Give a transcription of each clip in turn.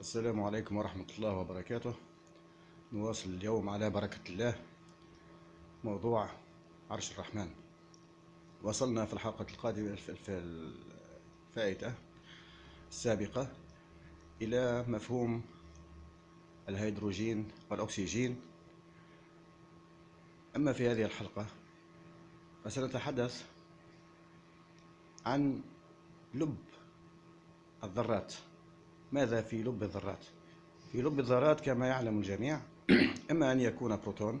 السلام عليكم ورحمة الله وبركاته. نواصل اليوم على بركة الله. موضوع عرش الرحمن. وصلنا في الحلقة القادمة في الفائتة السابقة إلى مفهوم الهيدروجين والأكسجين. أما في هذه الحلقة فسنتحدث عن لب الذرات. ماذا في لب الذرات؟ في لب الذرات كما يعلم الجميع إما أن يكون بروتون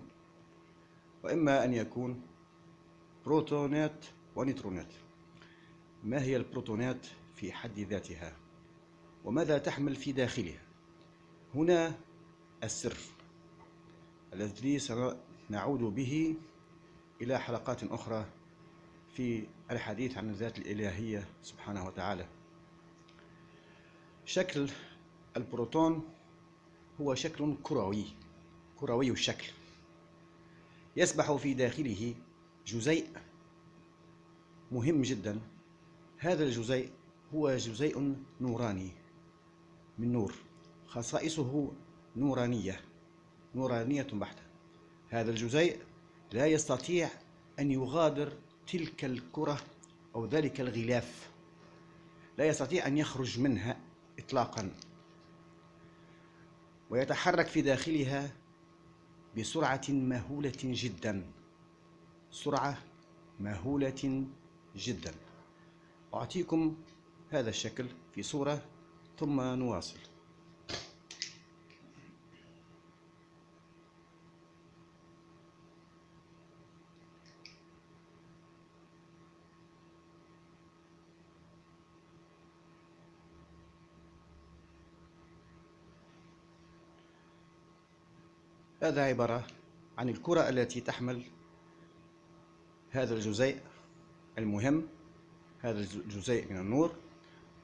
وإما أن يكون بروتونات ونيوترونات ما هي البروتونات في حد ذاتها؟ وماذا تحمل في داخلها؟ هنا السر الذي سنعود به إلى حلقات أخرى في الحديث عن الذات الإلهية سبحانه وتعالى. شكل البروتون هو شكل كروي كروي الشكل. يسبح في داخله جزيء مهم جدا. هذا الجزيء هو جزيء نوراني من نور. خصائصه نورانية نورانية بحتة. هذا الجزيء لا يستطيع أن يغادر تلك الكرة أو ذلك الغلاف. لا يستطيع أن يخرج منها إطلاقا. ويتحرك في داخلها بسرعة مهولة جدا. سرعة مهولة جدا. أعطيكم هذا الشكل في صورة ثم نواصل. هذا عبارة عن الكرة التي تحمل هذا الجزيء المهم هذا الجزيء من النور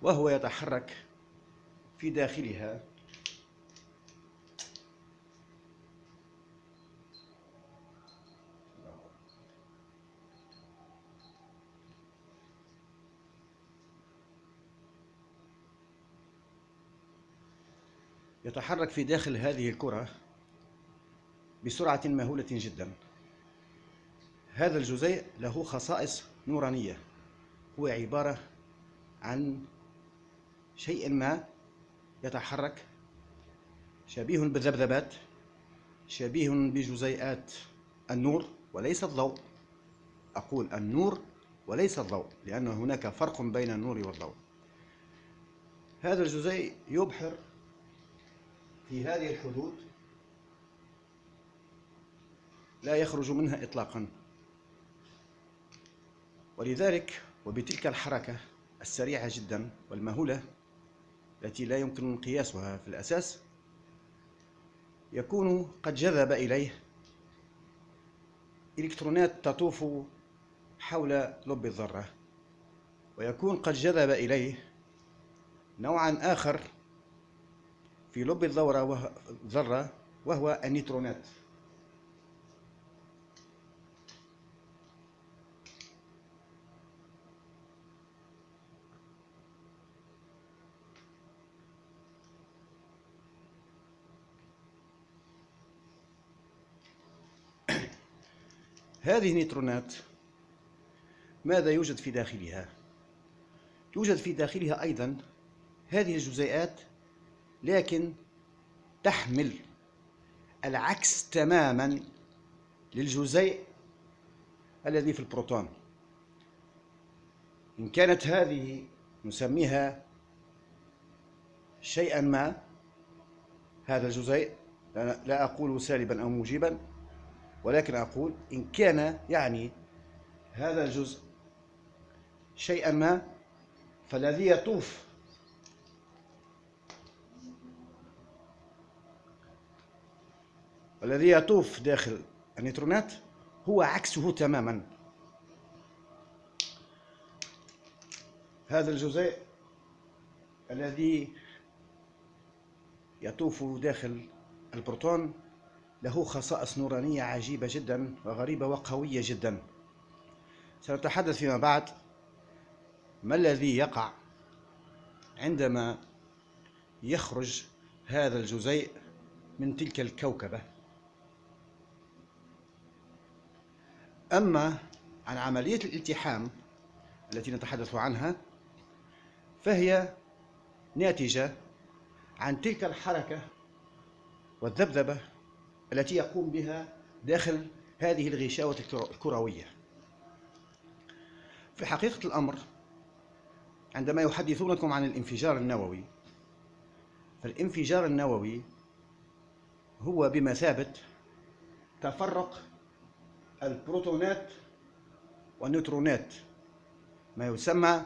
وهو يتحرك في داخلها. يتحرك في داخل هذه الكرة بسرعة مهولة جدا. هذا الجزيء له خصائص نورانية. هو عبارة عن شيء ما يتحرك شبيه بالذبذبات شبيه بجزيئات النور وليس الضوء. أقول النور وليس الضوء لأن هناك فرق بين النور والضوء. هذا الجزيء يبحر في هذه الحدود لا يخرج منها إطلاقا. ولذلك وبتلك الحركة السريعة جدا والمهولة التي لا يمكن قياسها في الأساس يكون قد جذب إليه إلكترونات تطوف حول لب الذرة ويكون قد جذب إليه نوعا آخر في لب الذرة وهو النيوترونات هذه النيوترونات ماذا يوجد في داخلها؟ يوجد في داخلها أيضا هذه الجزيئات لكن تحمل العكس تماما للجزيء الذي في البروتون. إن كانت هذه نسميها شيئا ما هذا الجزيء لا أقول سالبا أو موجبا ولكن أقول إن كان يعني هذا الجزء شيئا ما فالذي يطوف الذي يطوف داخل النيوترونات هو عكسه تماما. هذا الجزيء الذي يطوف داخل البروتون له خصائص نورانية عجيبة جدا وغريبة وقوية جدا. سنتحدث فيما بعد. ما الذي يقع عندما يخرج هذا الجزيء من تلك الكوكبة؟ أما عن عملية الالتحام التي نتحدث عنها فهي ناتجة عن تلك الحركة والذبذبة التي يقوم بها داخل هذه الغشاوة الكروية. في حقيقة الأمر عندما يحدثونكم عن الانفجار النووي فالانفجار النووي هو بمثابة تفرق البروتونات والنيوترونات ما يسمى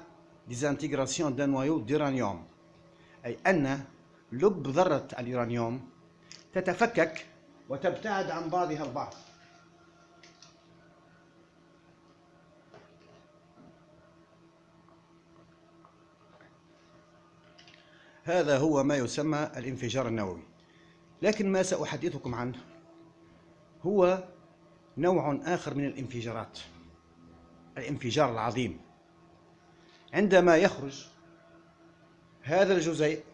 désintégration d'un noyau d'uranium أي أن لب ذرة اليورانيوم تتفكك وتبتعد عن بعضها البعض. هذا هو ما يسمى الانفجار النووي. لكن ما سأحدثكم عنه؟ هو نوع آخر من الانفجارات. الانفجار العظيم. عندما يخرج هذا الجزيء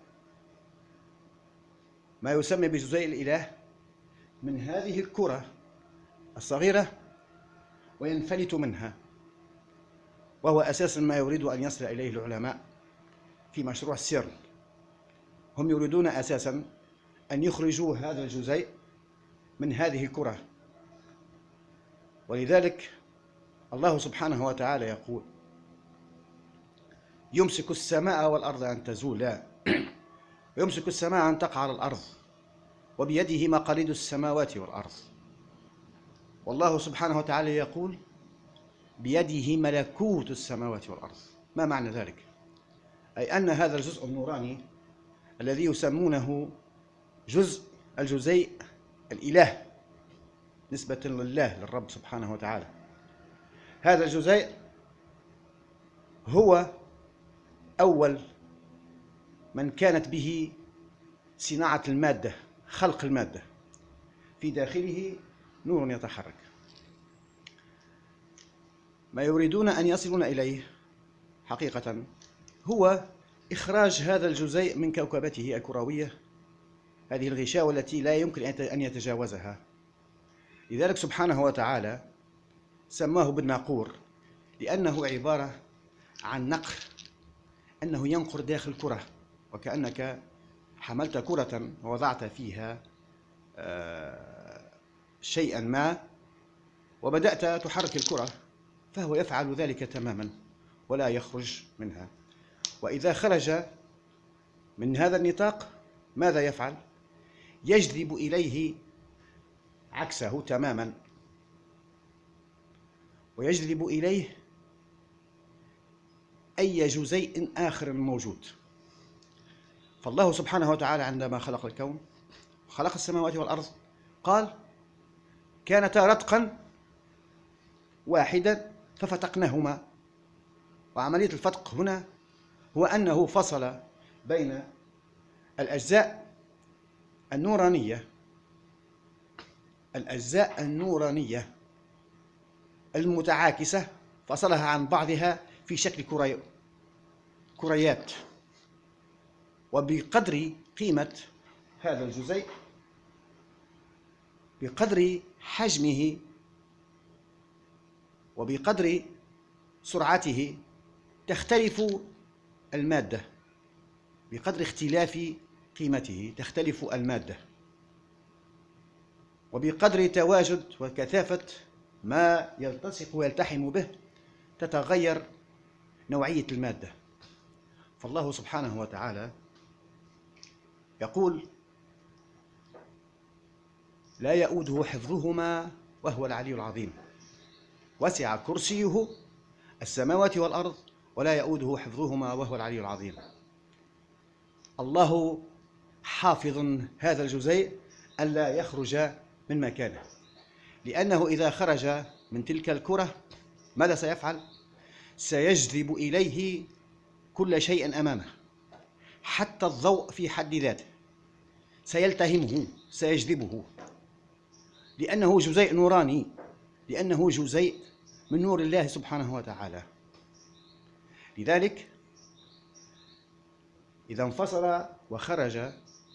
ما يسمى بجزيء الإله من هذه الكرة الصغيرة وينفلت منها وهو أساسا ما يريد أن يصل إليه العلماء في مشروع السيرن هم يريدون أساسا أن يخرجوا هذا الجزيء من هذه الكرة. ولذلك الله سبحانه وتعالى يقول يمسك السماء والأرض أن تزولا ويمسك السماء أن تقع على الأرض. وبيده مقاليد السماوات والأرض. والله سبحانه وتعالى يقول بيده ملكوت السماوات والأرض. ما معنى ذلك؟ أي أن هذا الجزء النوراني الذي يسمونه جزء الجزيء الإله نسبة لله للرب سبحانه وتعالى. هذا الجزيء هو أول من كانت به صناعة المادة. خلق المادة. في داخله نور يتحرك. ما يريدون أن يصلون إليه حقيقة هو إخراج هذا الجزيء من كوكبته الكروية هذه الغشاوة التي لا يمكن أن يتجاوزها. لذلك سبحانه وتعالى سماه بالناقور لأنه عبارة عن نقر أنه ينقر داخل الكرة وكأنك حملت كرة ووضعت فيها آه، شيئا ما وبدأت تحرك الكرة فهو يفعل ذلك تماما ولا يخرج منها. وإذا خرج من هذا النطاق ماذا يفعل؟ يجذب إليه عكسه تماما. ويجذب إليه أي جزيء آخر موجود. فالله سبحانه وتعالى عندما خلق الكون خلق السماوات والأرض قال كانتا رتقا واحدا ففتقناهما. وعملية الفتق هنا هو أنه فصل بين الأجزاء النورانية الأجزاء النورانية المتعاكسة فصلها عن بعضها في شكل كري... كريات وبقدر قيمة هذا الجزيء بقدر حجمه وبقدر سرعته تختلف المادة بقدر اختلاف قيمته تختلف المادة وبقدر تواجد وكثافة ما يلتصق ويلتحم به تتغير نوعية المادة. فالله سبحانه وتعالى يقول لا يؤوده حفظهما وهو العلي العظيم. وسع كرسيه السماوات والأرض ولا يؤوده حفظهما وهو العلي العظيم. الله حافظ هذا الجزيء ألا يخرج من مكانه لأنه إذا خرج من تلك الكرة ماذا سيفعل؟ سيجذب إليه كل شيء أمامه حتى الضوء في حد ذاته. سيلتهمه سيجذبه. لأنه جزيء نوراني لأنه جزيء من نور الله سبحانه وتعالى. لذلك إذا انفصل وخرج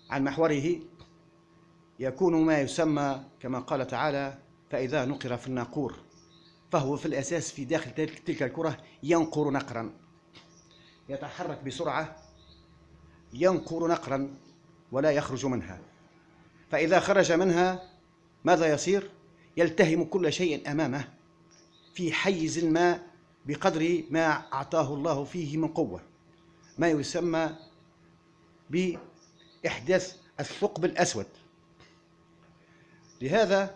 عن محوره يكون ما يسمى كما قال تعالى فإذا نقر في الناقور فهو في الأساس في داخل تلك الكرة ينقر نقرا. يتحرك بسرعة ينقر نقرا. ولا يخرج منها. فإذا خرج منها ماذا يصير؟ يلتهم كل شيء أمامه في حيز ما بقدر ما أعطاه الله فيه من قوة. ما يسمى بإحداث الثقب الأسود. لهذا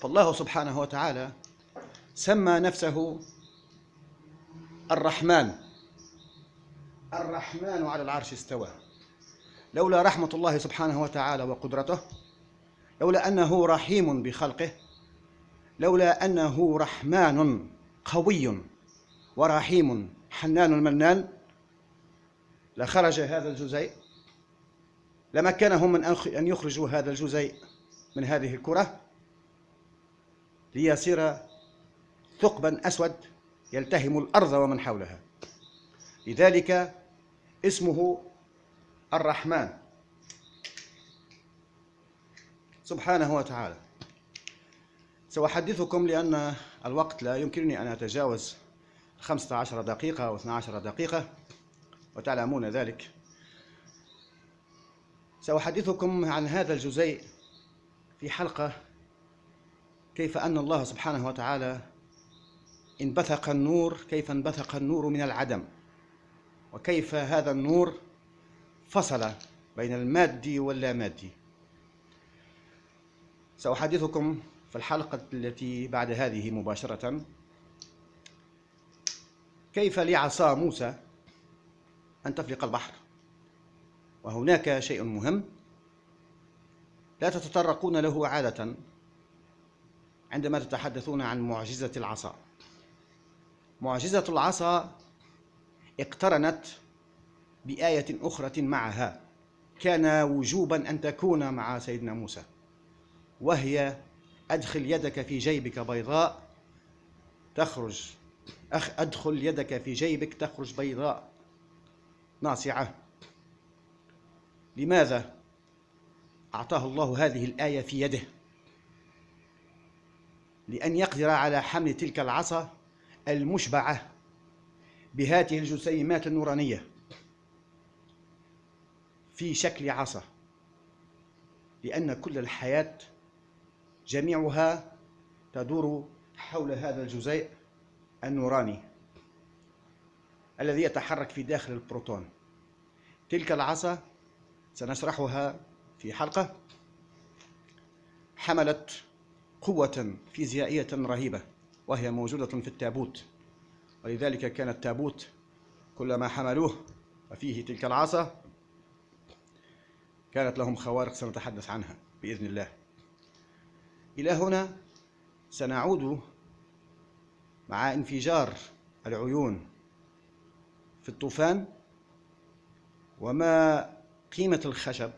فالله سبحانه وتعالى سمى نفسه الرحمن. الرحمن على العرش استوى. لولا رحمة الله سبحانه وتعالى وقدرته لولا أنه رحيم بخلقه لولا أنه رحمن قوي ورحيم حنان منان لخرج هذا الجزيء لمكنهم من أن يخرجوا هذا الجزيء من هذه الكرة ليصير ثقبا أسود يلتهم الأرض ومن حولها. لذلك اسمه الرحمن. سبحانه وتعالى. سأحدثكم لأن الوقت لا يمكنني أن أتجاوز 15 دقيقة أو 12 دقيقة وتعلمون ذلك. سأحدثكم عن هذا الجزيء في حلقة كيف أن الله سبحانه وتعالى انبثق النور كيف انبثق النور من العدم وكيف هذا النور فصل بين المادي واللامادي سأحدثكم في الحلقة التي بعد هذه مباشرة كيف لعصا موسى أن تفلق البحر. وهناك شيء مهم لا تتطرقون له عادة عندما تتحدثون عن معجزة العصا. معجزة العصا اقترنت بآية أخرى معها. كان وجوبا أن تكون مع سيدنا موسى وهي أدخل يدك في جيبك بيضاء تخرج. أخ أدخل يدك في جيبك تخرج بيضاء. ناصعة. لماذا أعطاه الله هذه الآية في يده؟ لأن يقدر على حمل تلك العصا المشبعة بهذه الجسيمات النورانية. في شكل عصا. لأن كل الحياة جميعها تدور حول هذا الجزيء النوراني الذي يتحرك في داخل البروتون. تلك العصا سنشرحها في حلقة حملت قوة فيزيائية رهيبة وهي موجودة في التابوت. ولذلك كان التابوت كلما حملوه وفيه تلك العصا كانت لهم خوارق سنتحدث عنها بإذن الله. إلى هنا سنعود مع انفجار العيون في الطوفان وما قيمة الخشب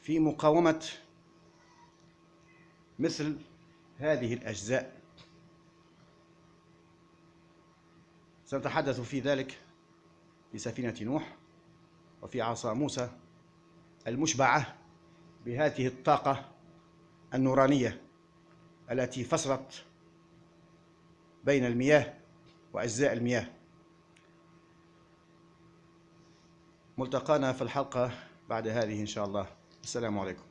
في مقاومة مثل هذه الأجزاء. سنتحدث في ذلك في سفينة نوح. وفي عصا موسى المشبعة بهذه الطاقة النورانية التي فصلت بين المياه وأجزاء المياه. ملتقانا في الحلقة بعد هذه إن شاء الله. السلام عليكم.